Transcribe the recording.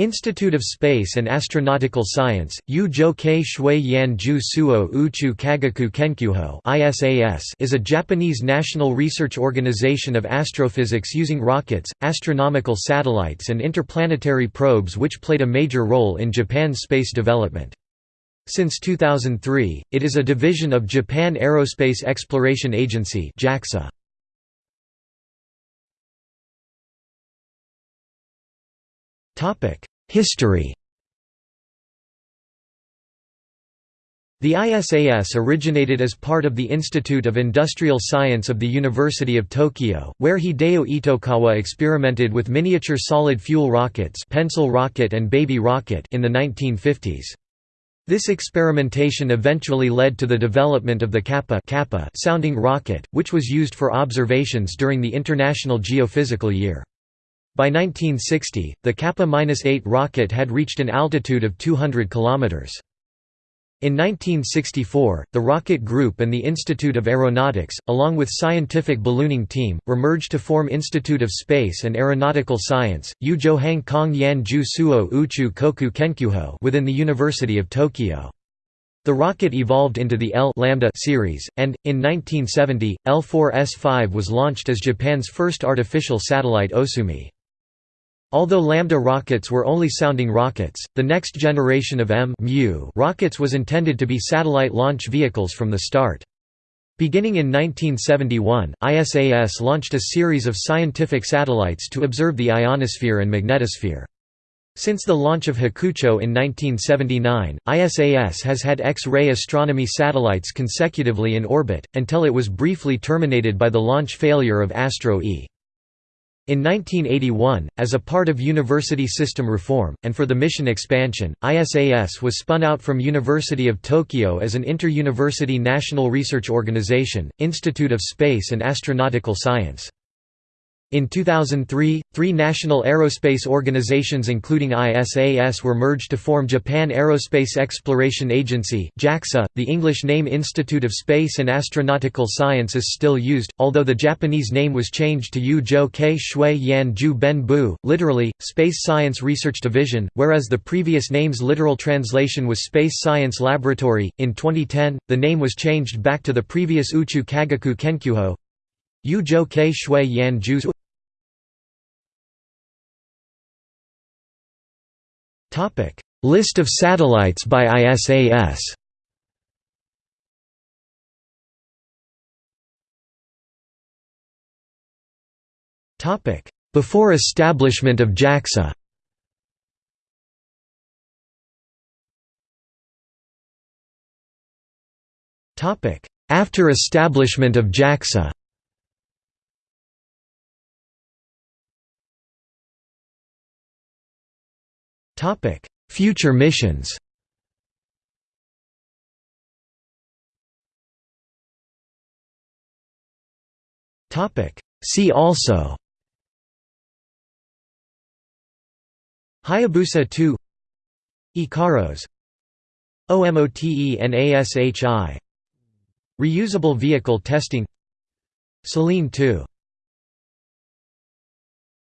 Institute of Space and Astronautical Science, Yu Kei Shui Yan Ju Suo Uchu Kagaku Kenkyuho is a Japanese national research organization of astrophysics using rockets, astronomical satellites and interplanetary probes which played a major role in Japan's space development. Since 2003, it is a division of Japan Aerospace Exploration Agency JAXA. History The ISAS originated as part of the Institute of Industrial Science of the University of Tokyo, where Hideo Itokawa experimented with miniature solid fuel rockets pencil rocket and baby rocket in the 1950s. This experimentation eventually led to the development of the Kappa, Kappa sounding rocket, which was used for observations during the International Geophysical Year. By 1960, the Kappa-8 rocket had reached an altitude of 200 km. In 1964, the Rocket Group and the Institute of Aeronautics, along with Scientific Ballooning Team, were merged to form Institute of Space and Aeronautical Science, Yujo Hang Kong Yan Ju Suo Uchu Koku Kenkyuho within the University of Tokyo. The rocket evolved into the L Lambda series, and, in 1970, L4S5 was launched as Japan's first artificial satellite Osumi. Although Lambda rockets were only sounding rockets, the next generation of M rockets was intended to be satellite launch vehicles from the start. Beginning in 1971, ISAS launched a series of scientific satellites to observe the ionosphere and magnetosphere. Since the launch of Hakucho in 1979, ISAS has had X-ray astronomy satellites consecutively in orbit, until it was briefly terminated by the launch failure of Astro E. In 1981, as a part of university system reform, and for the mission expansion, ISAS was spun out from University of Tokyo as an inter-university national research organization, Institute of Space and Astronautical Science. In 2003, three national aerospace organizations including ISAS were merged to form Japan Aerospace Exploration Agency JAXA. .The English name Institute of Space and Astronautical Science is still used, although the Japanese name was changed to Yu Jo Kei Shui Yan Ju Ben Bu, literally, Space Science Research Division, whereas the previous name's literal translation was Space Science Laboratory. In 2010, the name was changed back to the previous Uchu Kagaku Kenkyuho Yu Jo Kei Shui Yan List of satellites by ISAS. Before establishment of JAXA. After establishment of JAXA. Future missions. Topic: See also. Hayabusa 2 Ikaros OMOTENASHI Reusable vehicle testing. Selene 2